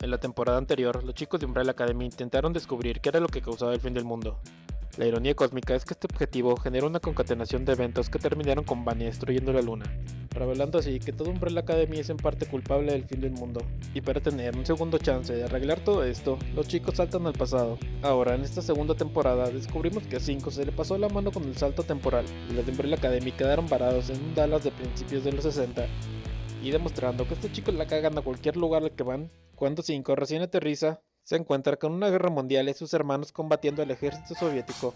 En la temporada anterior, los chicos de Umbrella Academy intentaron descubrir qué era lo que causaba el fin del mundo. La ironía cósmica es que este objetivo generó una concatenación de eventos que terminaron con Bunny destruyendo la luna, revelando así que todo Umbrella Academy es en parte culpable del fin del mundo. Y para tener un segundo chance de arreglar todo esto, los chicos saltan al pasado. Ahora, en esta segunda temporada, descubrimos que a 5 se le pasó la mano con el salto temporal, y los de Umbrella Academy quedaron varados en un Dallas de principios de los 60, y demostrando que estos chicos la cagan a cualquier lugar al que van. Cuando 5 recién aterriza, se encuentra con una guerra mundial y sus hermanos combatiendo al ejército soviético.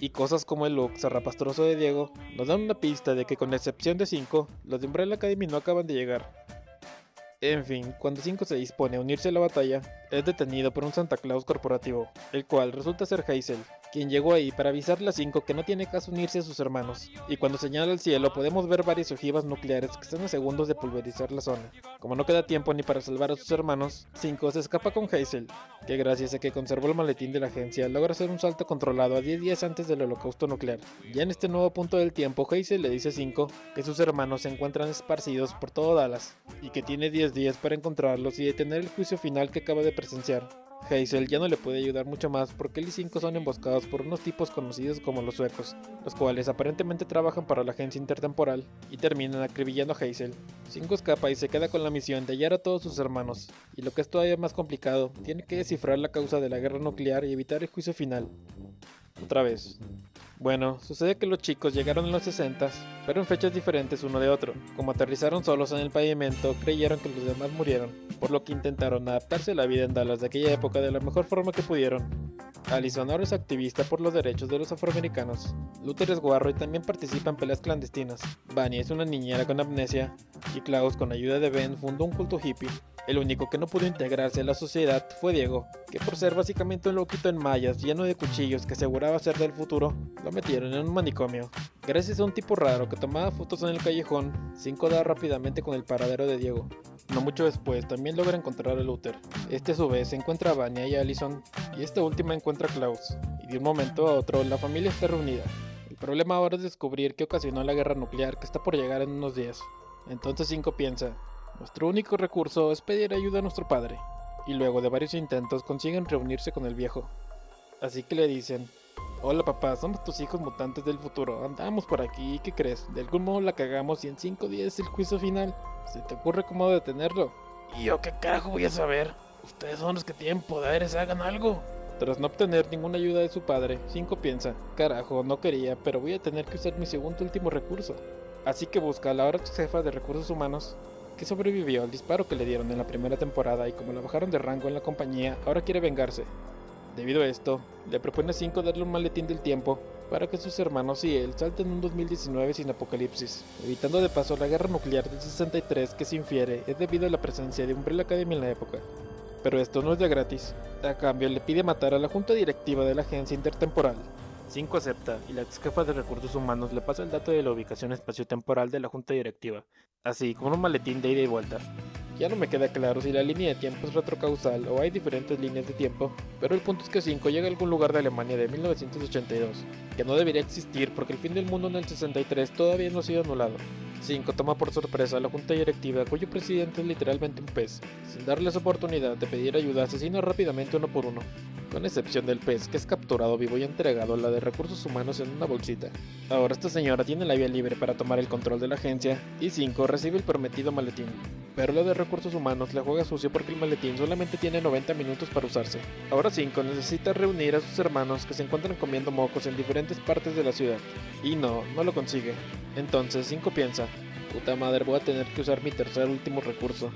Y cosas como el look zarrapastroso de Diego nos dan una pista de que con excepción de 5, los de Umbrella Academy no acaban de llegar. En fin, cuando 5 se dispone a unirse a la batalla, es detenido por un Santa Claus corporativo, el cual resulta ser Hazel, quien llegó ahí para avisarle a 5 que no tiene caso unirse a sus hermanos, y cuando señala al cielo podemos ver varias ojivas nucleares que están a segundos de pulverizar la zona. Como no queda tiempo ni para salvar a sus hermanos, 5 se escapa con Hazel, que gracias a que conservó el maletín de la agencia logra hacer un salto controlado a 10 días antes del holocausto nuclear. Ya en este nuevo punto del tiempo, Hazel le dice a 5 que sus hermanos se encuentran esparcidos por todo Dallas, y que tiene 10 días para encontrarlos y detener el juicio final que acaba de presenciar. Hazel ya no le puede ayudar mucho más porque él y 5 son emboscados por unos tipos conocidos como los suecos, los cuales aparentemente trabajan para la agencia intertemporal y terminan acribillando a Hazel. 5 escapa y se queda con la misión de hallar a todos sus hermanos, y lo que es todavía más complicado, tiene que descifrar la causa de la guerra nuclear y evitar el juicio final. Otra vez. Bueno, sucede que los chicos llegaron en los 60, pero en fechas diferentes uno de otro. Como aterrizaron solos en el pavimento, creyeron que los demás murieron, por lo que intentaron adaptarse a la vida en Dallas de aquella época de la mejor forma que pudieron. Allison ahora es activista por los derechos de los afroamericanos. Luther es guarro y también participa en peleas clandestinas. Bunny es una niñera con amnesia, y Klaus con ayuda de Ben fundó un culto hippie. El único que no pudo integrarse a la sociedad fue Diego, que por ser básicamente un loquito en mallas lleno de cuchillos que aseguraba ser del futuro, lo metieron en un manicomio. Gracias a un tipo raro que tomaba fotos en el callejón, Cinco da rápidamente con el paradero de Diego. No mucho después también logra encontrar a Luther. Este a su vez encuentra a Vania y a Allison, y esta última encuentra a Klaus, y de un momento a otro la familia está reunida. El problema ahora es descubrir qué ocasionó la guerra nuclear que está por llegar en unos días. Entonces Cinco piensa, nuestro único recurso es pedir ayuda a nuestro padre, y luego de varios intentos consiguen reunirse con el viejo. Así que le dicen, Hola papá, somos tus hijos mutantes del futuro, andamos por aquí, ¿qué crees? De algún modo la cagamos y en 5 días es el juicio final. ¿Se te ocurre cómo detenerlo? ¿Y yo qué carajo voy a saber? Ustedes son los que tienen poderes, hagan algo. Tras no obtener ninguna ayuda de su padre, Cinco piensa, carajo, no quería, pero voy a tener que usar mi segundo último recurso. Así que busca a la ahora jefa de recursos humanos, que sobrevivió al disparo que le dieron en la primera temporada y como la bajaron de rango en la compañía, ahora quiere vengarse. Debido a esto, le propone a 5 darle un maletín del tiempo para que sus hermanos y él salten un 2019 sin apocalipsis, evitando de paso la guerra nuclear del 63 que se infiere es debido a la presencia de Umbrella Academy en la época. Pero esto no es de gratis, a cambio le pide matar a la junta directiva de la agencia intertemporal. 5 acepta y la ex de recursos humanos le pasa el dato de la ubicación espaciotemporal de la junta directiva, así como un maletín de ida y vuelta. Ya no me queda claro si la línea de tiempo es retrocausal o hay diferentes líneas de tiempo, pero el punto es que 5 llega a algún lugar de Alemania de 1982, que no debería existir porque el fin del mundo en el 63 todavía no ha sido anulado. 5 toma por sorpresa a la junta directiva cuyo presidente es literalmente un pez. Sin darles oportunidad de pedir ayuda, asesina rápidamente uno por uno, con excepción del pez que es capturado vivo y entregado a la de recursos humanos en una bolsita. Ahora esta señora tiene la vía libre para tomar el control de la agencia y 5 recibe el prometido maletín pero la de recursos humanos le juega sucio porque el maletín solamente tiene 90 minutos para usarse. Ahora 5 necesita reunir a sus hermanos que se encuentran comiendo mocos en diferentes partes de la ciudad. Y no, no lo consigue. Entonces 5 piensa, puta madre voy a tener que usar mi tercer último recurso.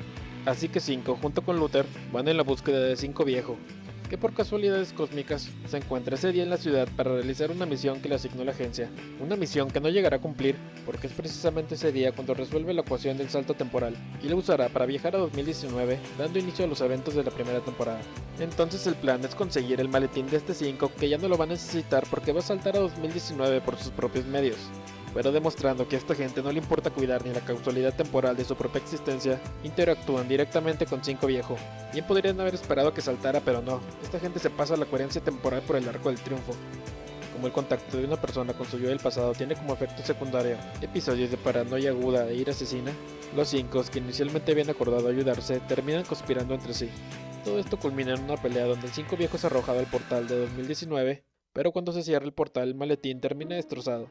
Así que 5 junto con Luther van en la búsqueda de 5 viejo, que por casualidades cósmicas se encuentra ese día en la ciudad para realizar una misión que le asignó la agencia. Una misión que no llegará a cumplir porque es precisamente ese día cuando resuelve la ecuación del salto temporal y la usará para viajar a 2019 dando inicio a los eventos de la primera temporada. Entonces el plan es conseguir el maletín de este 5 que ya no lo va a necesitar porque va a saltar a 2019 por sus propios medios. Pero demostrando que a esta gente no le importa cuidar ni la causalidad temporal de su propia existencia, interactúan directamente con Cinco Viejo. Bien podrían haber esperado que saltara, pero no, esta gente se pasa la coherencia temporal por el arco del triunfo. Como el contacto de una persona con su yo del pasado tiene como efecto secundario episodios de paranoia aguda e ira asesina, los cinco, que inicialmente habían acordado ayudarse, terminan conspirando entre sí. Todo esto culmina en una pelea donde el cinco viejo es arrojado al portal de 2019, pero cuando se cierra el portal el maletín termina destrozado.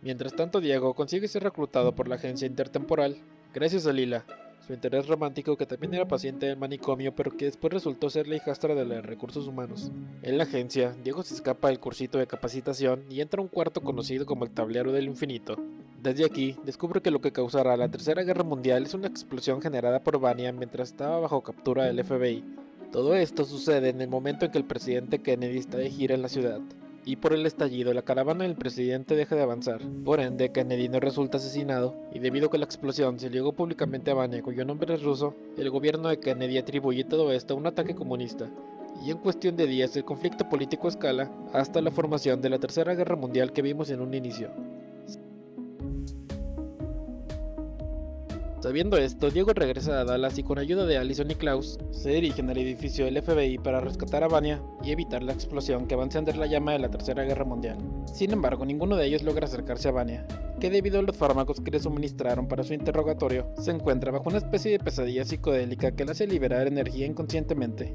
Mientras tanto Diego consigue ser reclutado por la agencia intertemporal, gracias a Lila, su interés romántico que también era paciente del manicomio pero que después resultó ser la hijastra de los recursos humanos. En la agencia, Diego se escapa del cursito de capacitación y entra a un cuarto conocido como el Tablero del Infinito. Desde aquí, descubre que lo que causará la Tercera Guerra Mundial es una explosión generada por Vania mientras estaba bajo captura del FBI. Todo esto sucede en el momento en que el presidente Kennedy está de gira en la ciudad y por el estallido la caravana del presidente deja de avanzar. Por ende, Kennedy no resulta asesinado, y debido a que la explosión se llegó públicamente a Vania cuyo nombre es ruso, el gobierno de Kennedy atribuye todo esto a un ataque comunista. Y en cuestión de días el conflicto político escala hasta la formación de la Tercera Guerra Mundial que vimos en un inicio. Sabiendo esto, Diego regresa a Dallas y con ayuda de Allison y Klaus, se dirigen al edificio del FBI para rescatar a Vania y evitar la explosión que va a encender la llama de la Tercera Guerra Mundial. Sin embargo, ninguno de ellos logra acercarse a Vania, que debido a los fármacos que le suministraron para su interrogatorio, se encuentra bajo una especie de pesadilla psicodélica que le hace liberar energía inconscientemente.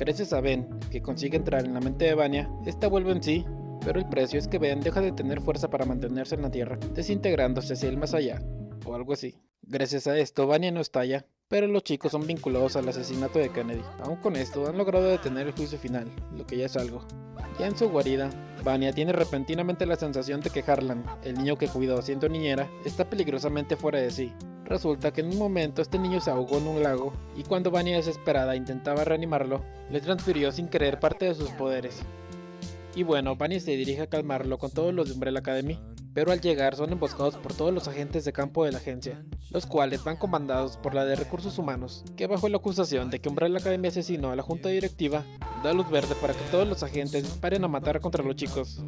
Gracias a Ben, que consigue entrar en la mente de Vania, esta vuelve en sí, pero el precio es que Ben deja de tener fuerza para mantenerse en la Tierra, desintegrándose hacia el más allá, o algo así. Gracias a esto, Vania no estalla, pero los chicos son vinculados al asesinato de Kennedy. Aún con esto, han logrado detener el juicio final, lo que ya es algo. Ya en su guarida, Vania tiene repentinamente la sensación de que Harlan, el niño que cuidó siendo niñera, está peligrosamente fuera de sí. Resulta que en un momento este niño se ahogó en un lago y cuando Vania desesperada intentaba reanimarlo, le transfirió sin querer parte de sus poderes. Y bueno, Vania se dirige a calmarlo con todos los de Umbrella Academy, pero al llegar son emboscados por todos los agentes de campo de la agencia, los cuales van comandados por la de recursos humanos, que bajo la acusación de que Umbrella Academy asesinó a la junta directiva, da luz verde para que todos los agentes disparen a matar contra los chicos.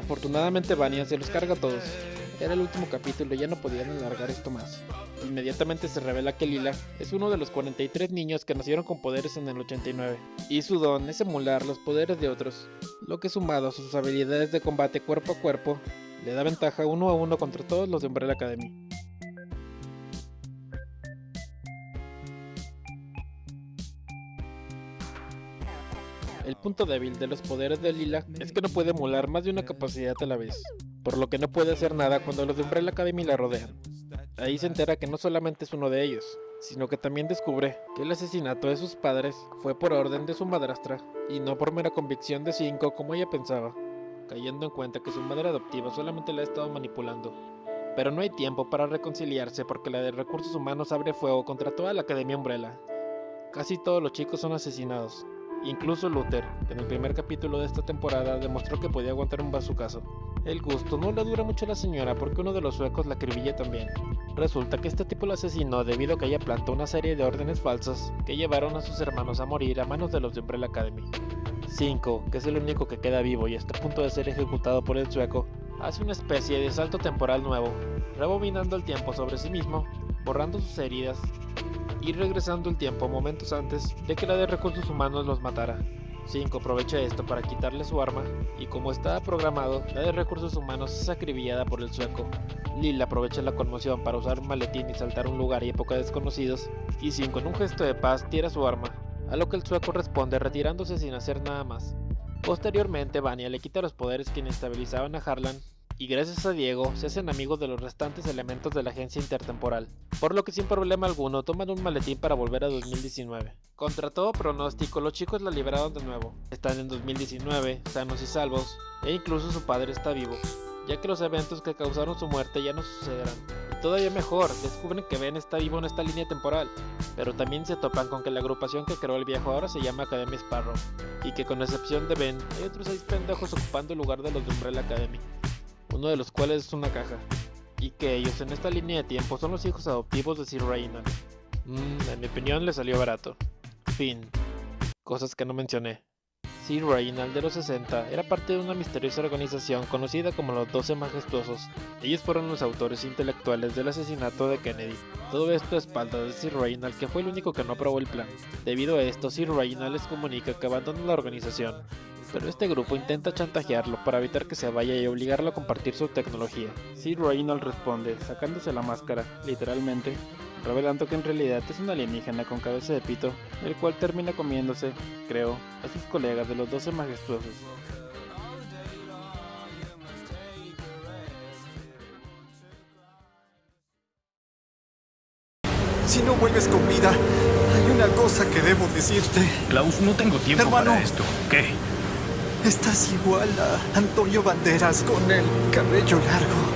Afortunadamente Vania se los carga a todos, era el último capítulo y ya no podían alargar esto más. Inmediatamente se revela que Lila es uno de los 43 niños que nacieron con poderes en el 89, y su don es emular los poderes de otros, lo que sumado a sus habilidades de combate cuerpo a cuerpo, le da ventaja uno a uno contra todos los de Umbrella Academy. El punto débil de los poderes de Lila es que no puede emular más de una capacidad a la vez, por lo que no puede hacer nada cuando los de Umbrella Academy la rodean. Ahí se entera que no solamente es uno de ellos, sino que también descubre que el asesinato de sus padres fue por orden de su madrastra y no por mera convicción de Cinco como ella pensaba, cayendo en cuenta que su madre adoptiva solamente la ha estado manipulando. Pero no hay tiempo para reconciliarse porque la de recursos humanos abre fuego contra toda la Academia Umbrella. Casi todos los chicos son asesinados, Incluso Luther, en el primer capítulo de esta temporada, demostró que podía aguantar un bazucazo. El gusto no le dura mucho a la señora porque uno de los suecos la acribilla también. Resulta que este tipo la asesinó debido a que ella plantó una serie de órdenes falsas que llevaron a sus hermanos a morir a manos de los de Umbrella Academy. 5, que es el único que queda vivo y está a punto de ser ejecutado por el sueco, hace una especie de salto temporal nuevo, rebobinando el tiempo sobre sí mismo, borrando sus heridas y regresando el tiempo momentos antes de que la de recursos humanos los matara. 5 aprovecha esto para quitarle su arma y como estaba programado, la de recursos humanos es acribillada por el sueco. Lil aprovecha la conmoción para usar un maletín y saltar a un lugar y época desconocidos, y 5 en un gesto de paz tira su arma, a lo que el sueco responde retirándose sin hacer nada más. Posteriormente, Vania le quita los poderes que inestabilizaban a Harlan y gracias a Diego se hacen amigos de los restantes elementos de la agencia intertemporal, por lo que sin problema alguno toman un maletín para volver a 2019. Contra todo pronóstico, los chicos la liberaron de nuevo. Están en 2019, sanos y salvos, e incluso su padre está vivo, ya que los eventos que causaron su muerte ya no sucederán. Y todavía mejor, descubren que Ben está vivo en esta línea temporal, pero también se topan con que la agrupación que creó el viejo ahora se llama Academy Sparrow, y que con excepción de Ben, hay otros seis pendejos ocupando el lugar de los de Umbrella Academy uno de los cuales es una caja. y que ellos en esta línea de tiempo son los hijos adoptivos de Sir Reynald. Mmm, en mi opinión le salió barato. Fin. Cosas que no mencioné. Sir Reynald de los 60 era parte de una misteriosa organización conocida como los 12 Majestuosos. Ellos fueron los autores intelectuales del asesinato de Kennedy. Todo esto a espaldas de Sir Reynald que fue el único que no aprobó el plan. Debido a esto, Sir Reynald les comunica que abandona la organización. Pero este grupo intenta chantajearlo para evitar que se vaya y obligarlo a compartir su tecnología. Sir Reynald responde, sacándose la máscara, literalmente, revelando que en realidad es un alienígena con cabeza de pito, el cual termina comiéndose, creo, a sus colegas de los 12 majestuosos. Si no vuelves con vida, hay una cosa que debo decirte. Klaus, no tengo tiempo Hermano. para esto. ¿Qué? Estás igual a Antonio Banderas con el cabello largo.